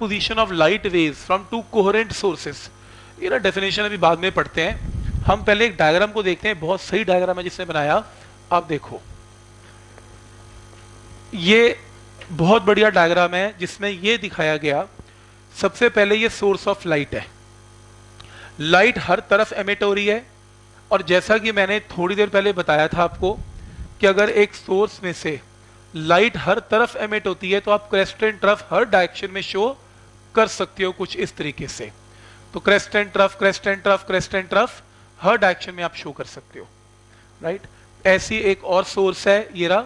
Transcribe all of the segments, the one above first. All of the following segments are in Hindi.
Position of light waves from two coherent sources ये ना डेफिनेशन अभी बाद में पढ़ते हैं। हम पहले एक डायग्राम को देखते हैं। बहुत सही डायग्राम है जिसने बनाया। आप देखो। ये बहुत बढ़िया डायग्राम है जिसमें ये दिखाया गया, सबसे पहले ये सोर्स ऑफ़ लाइट है। लाइट हर तरफ़ एमिट हो रही है। और जैसा कि मैंने थोड़ी देर पहले बताया था आपको कि अगर एक सोर्स में से लाइट हर तरफ़ एमिट होती है तो आप क्रेस्ट एंड ट्रफ हर डायरेक्शन में शो कर सकते हो कुछ इस तरीके से। तो crest and trough crest and trough crest and trough her direction में आप शो कर सकते हो। Right right? ऐसी एक और सोर्स है ये रहा।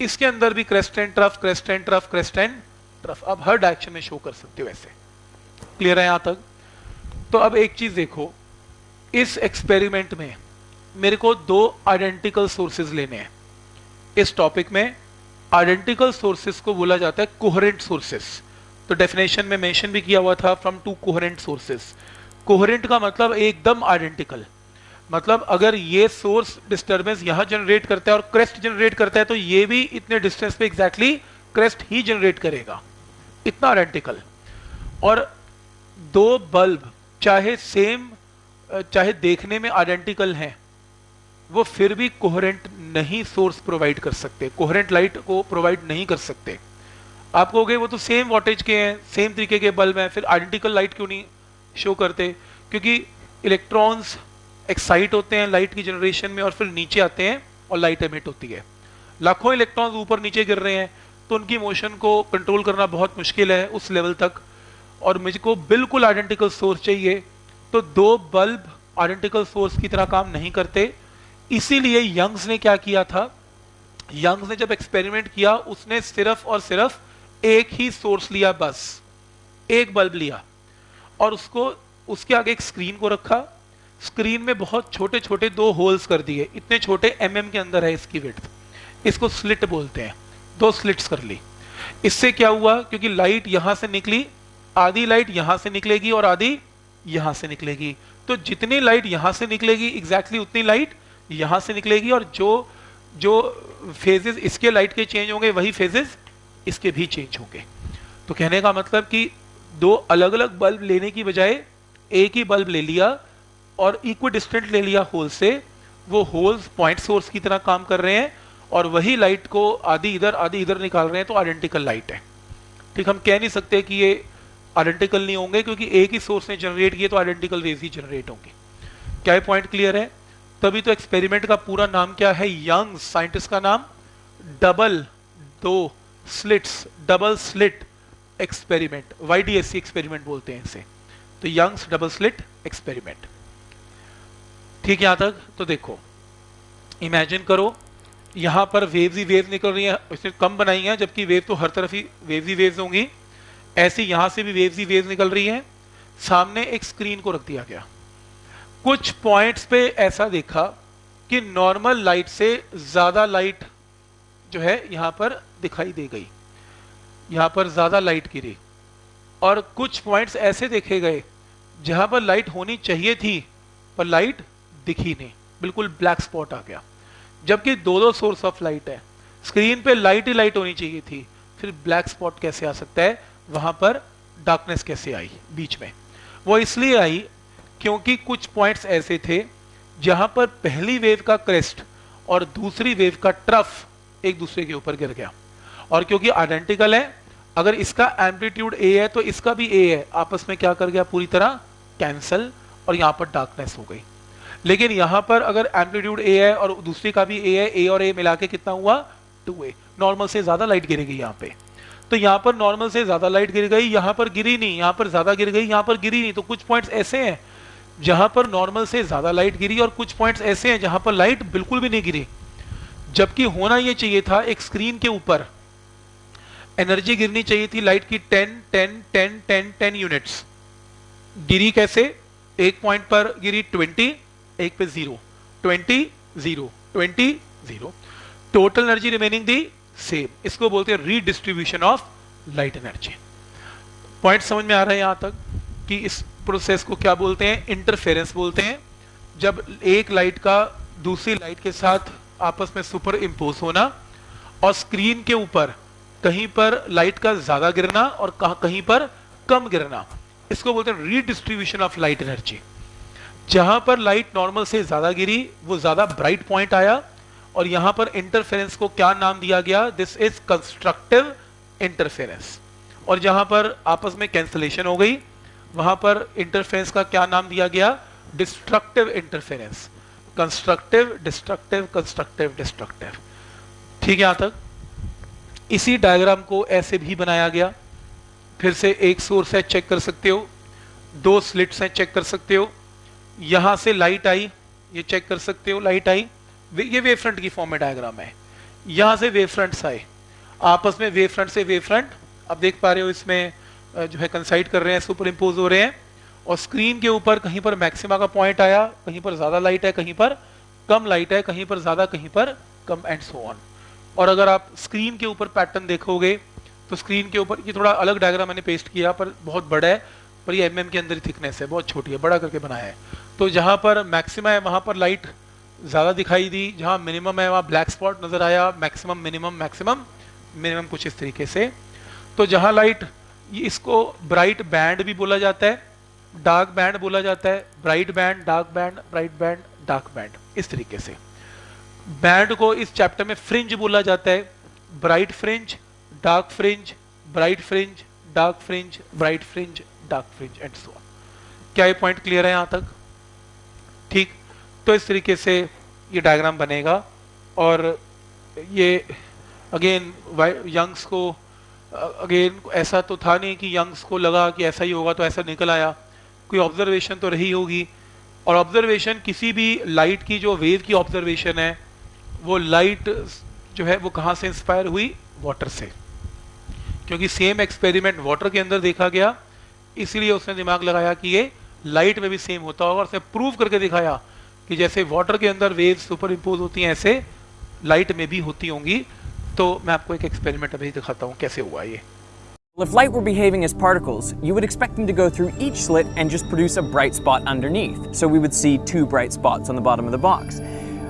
इसके अंदर भी crest and trough crest and trough crest and trough आप हर डायरेक्शन में शो कर सकते हो ऐसे। क्लियर है यहाँ तक? तो अब एक चीज़ देखो। इस एक्सपेरिमेंट में मेरे को दो आइडेंटिकल सोर्सेज लेने हैं। इस टॉपिक में आइडेंटिकल सोर्सेज को बोला जाता है कोहरेंट सोर्सेज तो डेफिनेशन में मेंशन भी किया हुआ था from two coherent sources coherent का मतलब एकदम आइडेंटिकल मतलब अगर ये सोर्स डिस्टर्बेंस यहाँ जनरेट करता है और क्रेस्ट जनरेट करता है तो ये भी इतने डिस्टेंस पे एग्जैक्टली exactly क्रेस्ट ही जनरेट करेगा. इतना आइडेंटिकल और दो बल्ब चाहे सेम चाहे देखने में आइडेंटिकल हैं, वो फिर भी कोहरेंट नहीं सोर्स प्रोवाइड कर सकते. कोहरेंट लाइट को प्रोवाइड नहीं कर सकते. आप कहोगे, वो तो सेम वोटेज के हैं सेम तरीके के बल्ब हैं, फिर आइडेंटिकल लाइट क्यों नहीं शो करते? क्योंकि इलेक्ट्रॉन्स एक्साइट होते हैं लाइट की जनरेशन में और फिर नीचे आते हैं और लाइट एमिट होती है। लाखों इलेक्ट्रॉन्स ऊपर नीचे गिर रहे हैं तो उनकी मोशन को कंट्रोल करना बहुत मुश्किल है उस लेवल तक। और मुझको बिल्कुल आइडेंटिकल सोर्स चाहिए तो दो बल्ब आइडेंटिकल सोर्स की तरह काम नहीं करते। इसीलिए यंग्स ने क्या किया था? यंग्स ने जब एक्सपेरिमेंट किया, उसने सिर्फ़ और सिर्फ़ एक ही सोर्स लिया बस, एक बल्ब लिया। और उसको, उसके आगे एक स्क्रीन को रखा। स्क्रीन में बहुत छोटे छोटे दो होल्स कर दिए। इतने छोटे एम mm के अंदर है इसकी विड्थ इसको स्लिट बोलते हैं। दो स्लिट्स कर ली। इससे क्या हुआ? क्योंकि लाइट यहाँ से निकली, आधी लाइट यहाँ से निकलेगी और आधी यहाँ से निकलेगी। तो जितनी लाइट यहाँ से निकलेगी एग्जैक्टली exactly उतनी लाइट यहाँ से निकलेगी और जो जो फेजेस इसके लाइट के चेंज होंगे, वही फेजेस इसके भी चेंज होंगे। तो कहने का मतलब कि दो अलग अलग बल्ब लेने की बजाय एक ही बल्ब ले लिया और इक्वी डिस्टेंट ले लिया होल से, वो होल्स पॉइंट सोर्स की तरह काम कर रहे हैं और वही लाइट को आधी इधर आधी इधर निकाल रहे हैं तो आइडेंटिकल लाइट है। ठीक, हम कह नहीं सकते कि ये आइडेंटिकल नहीं होंगे क्योंकि एक ही सोर्स ने जनरेट किए तो आइडेंटिकल वेव ही जनरेट होंगे। क्या ये पॉइंट क्लियर है? तभी तो एक्सपेरिमेंट का पूरा नाम क्या है? यंग साइंटिस्ट का नाम डबल दो slits double slit experiment YDSE experiment बोलते हैं इसे। तो यंग्स डबल स्लिट एक्सपेरिमेंट ठीक यहाँ तक? तो देखो इमेजिन करो, यहाँ पर वेव्स ही वेव निकल रही है इसने कम बनाई है, जबकि वेव तो हर तरफ़ ही वेव्स ही वेव्स होंगी। ऐसी यहाँ से भी वेव्स ही वेव्स निकल रही है। सामने एक स्क्रीन को रख दिया गया। कुछ पॉइंट्स पे ऐसा देखा कि नॉर्मल लाइट से ज़्यादा लाइट जो है यहाँ पर दिखाई दे गई। यहाँ पर ज़्यादा लाइट गिरी और कुछ पॉइंट्स ऐसे देखे गए जहाँ पर लाइट होनी चाहिए थी, पर लाइट दिखी नहीं। बिल्कुल ब्लैक स्पॉट आ गया। जबकि दो दो सोर्स ऑफ़ लाइट है। स्क्रीन पे लाइट ही लाइट होनी चाहिए थी। फिर ब्लैक स्पॉट कैसे आ सकता है? वहाँ पर डार्कनेस कैसे आई बीच में? वो इसलिए आई क्योंकि कुछ पॉइंट्स ऐसे थे जहाँ पर पहली वेव का क्रेस्ट और दूसरी वेव का ट्रफ एक दूसरे के ऊपर गिर गया। और क्योंकि आइडेंटिकल है, अगर इसका एम्पलीट्यूड ए है तो इसका भी ए है। आपस में क्या कर गया? पूरी तरह कैंसल और यहाँ पर डार्कनेस हो गई। लेकिन यहाँ पर अगर एम्पलीट्यूड ए है और दूसरी का भी ए है ए और ए मिला के कितना हुआ? टू ए नॉर्मल से ज़्यादा लाइट गिरेगी यहाँ पे। तो यहाँ पर नॉर्मल से ज़्यादा लाइट गिर गई, यहाँ पर गिरी नहीं, यहाँ पर ज़्यादा गिर गई, यहाँ पर गिरी नहीं। तो कुछ पॉइंट्स ऐसे हैं जहाँ पर नॉर्मल से ज़्यादा लाइट गिरी और कुछ पॉइंट्स ऐसे हैं जहाँ पर लाइट बिल्कुल भी नहीं गिरी। जबकि होना यह चाहिए था एक स्क्रीन के ऊपर। एनर्जी गिरनी चाहिए थी लाइट की 10 10 10 10 10 यूनिट्स गिरी कैसे? एक पॉइंट पर गिरी 20 एक पे zero 20 zero 20 zero total energy remaining the same इसको बोलते हैं redistribution of light energy point समझ में आ रहा है यहाँ तक कि इस प्रोसेस को क्या बोलते हैं? इंटरफेरेंस बोलते हैं। जब एक लाइट का दूसरी लाइट के साथ आपस में सुपर इम्पोज होना और स्क्रीन के ऊपर कहीं पर लाइट का ज़्यादा गिरना और कहीं पर कम गिरना। इसको बोलते हैं रीडिस्ट्रीब्यूशन ऑफ़ लाइट एनर्जी जहाँ पर लाइट नॉर्मल से ज़्यादा गिरी, वो ज़्यादा ब्राइट पॉइंट आया और यहाँ पर इंटरफेरेंस को क्या नाम दिया गया? दिस इज़ कंस्ट्रक्टिव इंटरफेरेंस और जहाँ पर आपस में कैंसलेशन हो गई, वहाँ पर इंटरफेरेंस का क्या नाम दिया गया? Destructive interference constructive destructive constructive destructive ठीक है यहाँ तक? इसी डायग्राम को ऐसे भी बनाया गया। फिर से एक सोर्स है चेक कर सकते हो। दो स्लिट्स हैं चेक कर सकते हो। यहाँ से लाइट आई, ये चेक कर सकते हो लाइट आई। ये वेव फ्रंट की फॉर्म में डायग्राम है। यहाँ से वेव फ्रंट्स आए। आपस में वेव फ्रंट से वेव फ्रंट अब देख पा रहे हो इसमें जो है कंसाइड कर रहे हैं सुपर इम्पोज हो रहे हैं। और स्क्रीन के ऊपर कहीं पर मैक्सिमा का पॉइंट आया, कहीं पर ज़्यादा लाइट है, कहीं पर कम लाइट है, कहीं पर ज़्यादा, कहीं पर कम एंड सो ऑन और अगर आप स्क्रीन के ऊपर पैटर्न देखोगे तो स्क्रीन के ऊपर, ये थोड़ा अलग डायग्राम मैंने पेस्ट किया, पर बहुत बड़ा है, पर ये एम के अंदर ही थिकनेस है, बहुत छोटी है, बड़ा करके बनाया है. तो जहाँ पर मैक्सिमा है, वहाँ पर लाइट ज़्यादा दिखाई दी, जहाँ मिनिमम है, वहाँ ब्लैक स्पॉट नज़र आया मैक्सिमम मिनिमम मैक्सिमम मिनिमम कुछ इस तरीके से. तो जहाँ लाइट इसको ब्राइट बैंड भी बोला जाता है डार्क बैंड बोला जाता है, bright band, dark band, bright band, dark band, इस तरीके से। बैंड को इस चैप्टर में फ्रिंज बोला जाता है, bright fringe, dark fringe, bright fringe, dark fringe, bright fringe, dark fringe and so क्या ये पॉइंट क्लियर है यहाँ तक? ठीक तो इस तरीके से ये डायग्राम बनेगा, और ये अगेन यंग्स को अगेन ऐसा तो था नहीं कि यंग्स को लगा कि ऐसा ही होगा तो ऐसा निकल आया। कोई ऑब्जर्वेशन तो रही होगी। और ऑब्जर्वेशन किसी भी लाइट की जो वेव की ऑब्जर्वेशन है, वो लाइट जो है, वो कहाँ से इंस्पायर हुई? वाटर से। क्योंकि सेम एक्सपेरिमेंट वाटर के अंदर देखा गया, इसलिए उसने दिमाग लगाया कि ये लाइट में भी सेम होता होगा। और उसने प्रूव करके दिखाया कि जैसे वाटर के अंदर वेव सुपर इम्पोज होती हैं, ऐसे लाइट में भी होती होंगी। तो मैं आपको एक एक्सपेरिमेंट अभी दिखाता हूँ, कैसे हुआ ये। If light were behaving as particles, you would expect them to go through each slit and just produce a bright spot underneath, so we would see two bright spots on the bottom of the box.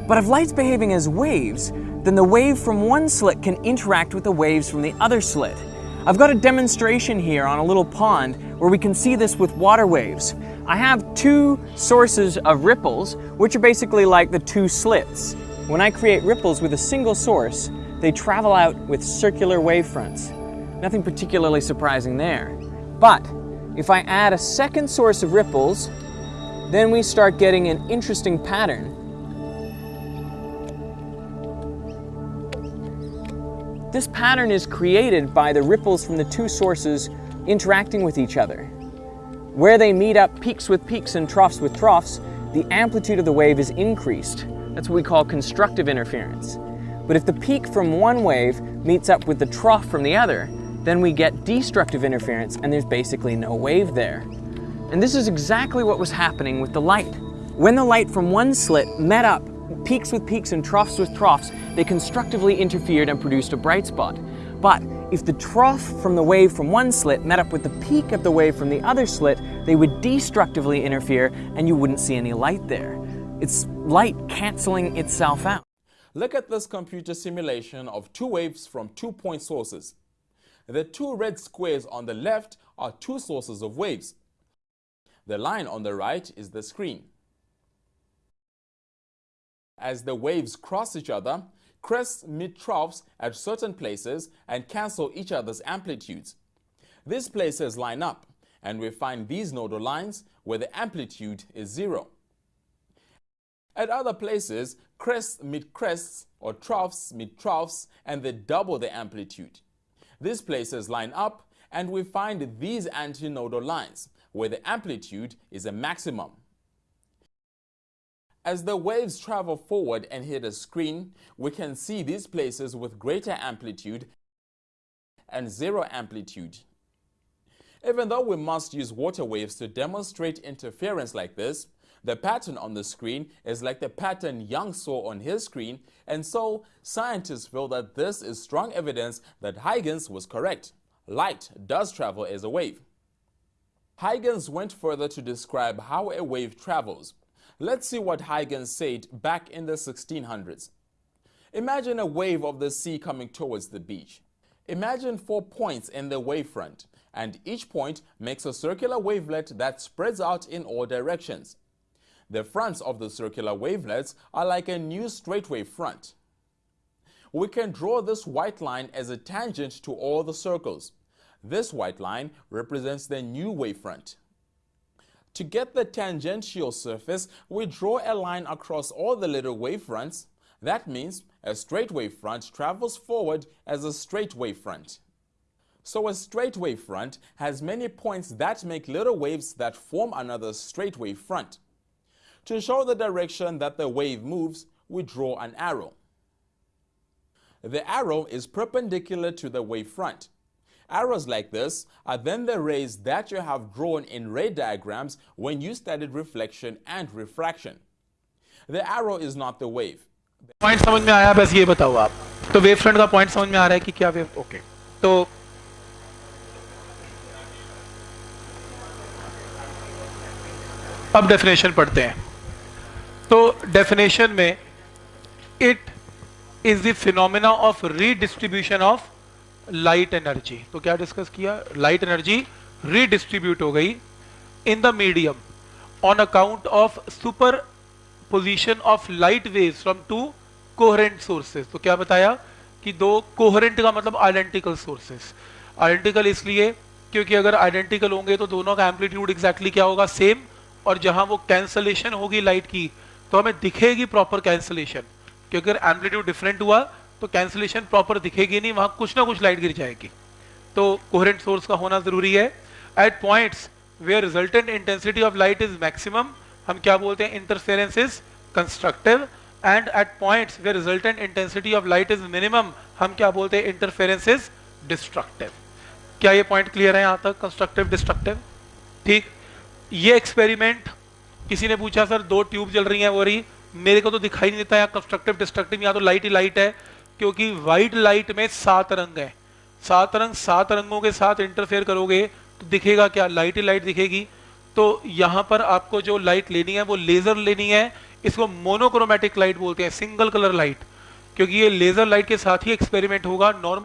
But if light's behaving as waves, then the wave from one slit can interact with the waves from the other slit. I've got a demonstration here on a little pond where we can see this with water waves. I have two sources of ripples, which are basically like the two slits. When I create ripples with a single source, they travel out with circular wave fronts. Nothing particularly surprising there. But if I add a second source of ripples, then we start getting an interesting pattern This pattern is created by the ripples from the two sources interacting with each other. Where they meet up peaks with peaks and troughs with troughs, the amplitude of the wave is increased. That's what we call constructive interference. But if the peak from one wave meets up with the trough from the other, then we get destructive interference and there's basically no wave there. And this is exactly what was happening with the light. When the light from one slit met up peaks with peaks and troughs with troughs, they constructively interfered and produced a bright spot. But if the trough from the wave from one slit met up with the peak of the wave from the other slit, they would destructively interfere and you wouldn't see any light there. It's light canceling itself out. Look at this computer simulation of two waves from two point sources. The two red squares on the left are two sources of waves. The line on the right is the screen. As the waves cross each other, crests meet troughs at certain places and cancel each other's amplitudes. These places line up, and we find these nodal lines where the amplitude is zero. At other places, crests meet crests or troughs meet troughs and they double the amplitude. These places line up and we find these antinodal lines where the amplitude is a maximum. As the waves travel forward and hit a screen, we can see these places with greater amplitude and zero amplitude. Even though we must use water waves to demonstrate interference like this, the pattern on the screen is like the pattern Young saw on his screen, and so scientists feel that this is strong evidence that Huygens was correct. Light does travel as a wave. Huygens went further to describe how a wave travels. Let's see what Huygens said back in the 1600s. Imagine a wave of the sea coming towards the beach. Imagine four points in the wavefront, and each point makes a circular wavelet that spreads out in all directions. The fronts of the circular wavelets are like a new straight wave front. We can draw this white line as a tangent to all the circles. This white line represents the new wavefront. To get the tangential surface, we draw a line across all the little wavefronts. That means a straight wavefront travels forward as a straight wavefront. So a straight wavefront has many points that make little waves that form another straight wavefront. To show the direction that the wave moves, we draw an arrow. The arrow is perpendicular to the wavefront. Arrows like this are then the rays that you have drawn in ray diagrams when you studied reflection and refraction. The arrow is not the wave. Point समझ में आया बस ये बताओ आप तो वेव फ्रंट का पॉइंट समझ में आ रहा है कि क्या वेव ओके तो अब डेफिनेशन पढ़ते हैं तो डेफिनेशन में it is the phenomena of redistribution of light energy तो क्या डिस्कस किया? लाइट एनर्जी रीडिस्ट्रीब्यूट हो गई in the medium on account of superposition of light wave from two coherent sources तो क्या बताया? कि दो कोहरेंट का मतलब आइडेंटिकल सोर्सेज आइडेंटिकल इसलिए क्योंकि अगर आइडेंटिकल होंगे तो दोनों का एम्पलीट्यूड एग्जैक्टली क्या होगा? सेम और जहाँ वो कैंसलेशन होगी लाइट की तो हमें दिखेगी प्रॉपर कैंसिलेशन क्योंकि एम्पलीट्यूड डिफरेंट हुआ तो कैंसलेशन प्रॉपर दिखेगी नहीं, वहाँ कुछ ना कुछ लाइट गिर जाएगी. तो कोहरेंट सोर्स का होना ज़रूरी है. At points where resultant intensity of light is maximum हम क्या बोलते हैं? Interference is constructive and at points where resultant intensity of light is minimum हम क्या बोलते हैं? इंटरफेरेंस इज़ डिस्ट्रक्टिव क्या ये पॉइंट क्लियर है यहाँ तक? कंस्ट्रक्टिव डिस्ट्रक्टिव ठीक? ये एक्सपेरिमेंट किसी ने पूछा, सर, दो ट्यूब जल रही हैं, वो रही मेरे को तो दिखाई नहीं देता, यहाँ कंस्ट्रक्टिव डिस्ट्रक्टिव यहाँ तो लाइट ही लाइट है, क्योंकि व्हाइट लाइट में सात रंग है। सात रंग, सात रंगों के साथ इंटरफेयर करोगे तो दिखेगा क्या? लाइट ही लाइट दिखेगी। तो यहाँ पर आपको जो लाइट लेनी है, वो लेजर लेनी है, इसको मोनोक्रोमेटिक लाइट बोलते हैं सिंगल कलर लाइट क्योंकि ये लेजर लाइट के साथ ही एक्सपेरिमेंट होगा नॉर्मल